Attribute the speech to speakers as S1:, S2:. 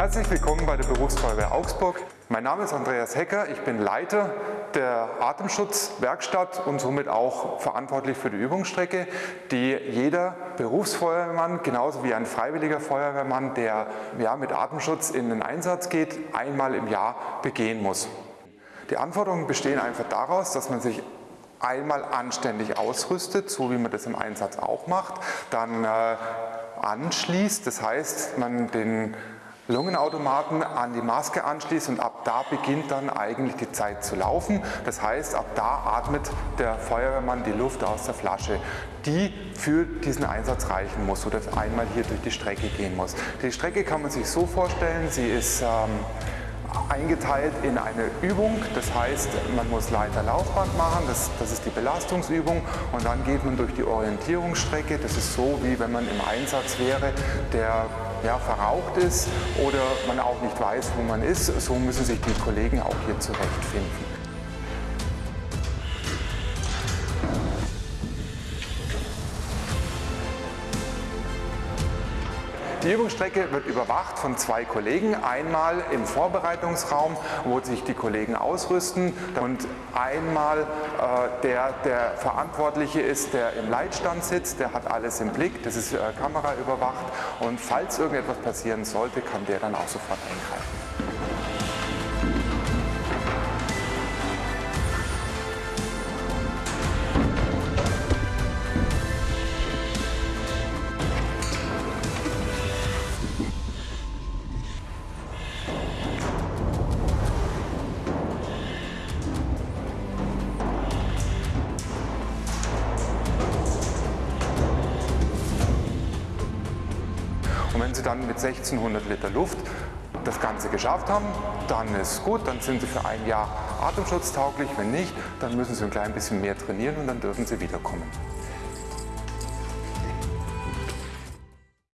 S1: Herzlich willkommen bei der Berufsfeuerwehr Augsburg. Mein Name ist Andreas Hecker, ich bin Leiter der Atemschutzwerkstatt und somit auch verantwortlich für die Übungsstrecke, die jeder Berufsfeuerwehrmann, genauso wie ein freiwilliger Feuerwehrmann, der ja, mit Atemschutz in den Einsatz geht, einmal im Jahr begehen muss. Die Anforderungen bestehen einfach daraus, dass man sich einmal anständig ausrüstet, so wie man das im Einsatz auch macht, dann äh, anschließt, das heißt, man den Lungenautomaten an die Maske anschließt und ab da beginnt dann eigentlich die Zeit zu laufen. Das heißt, ab da atmet der Feuerwehrmann die Luft aus der Flasche, die für diesen Einsatz reichen muss oder einmal hier durch die Strecke gehen muss. Die Strecke kann man sich so vorstellen, sie ist ähm, eingeteilt in eine Übung. Das heißt, man muss Leiter-Laufband machen, das, das ist die Belastungsübung und dann geht man durch die Orientierungsstrecke. Das ist so, wie wenn man im Einsatz wäre, der ja, verraucht ist oder man auch nicht weiß, wo man ist. So müssen sich die Kollegen auch hier zurechtfinden. Die Übungsstrecke wird überwacht von zwei Kollegen. Einmal im Vorbereitungsraum, wo sich die Kollegen ausrüsten und einmal äh, der, der Verantwortliche ist, der im Leitstand sitzt, der hat alles im Blick, das ist äh, Kamera überwacht und falls irgendetwas passieren sollte, kann der dann auch sofort eingreifen. Wenn Sie dann mit 1600 Liter Luft das Ganze geschafft haben, dann ist gut, dann sind Sie für ein Jahr atemschutztauglich. Wenn nicht, dann müssen Sie ein klein bisschen mehr trainieren und dann dürfen Sie wiederkommen.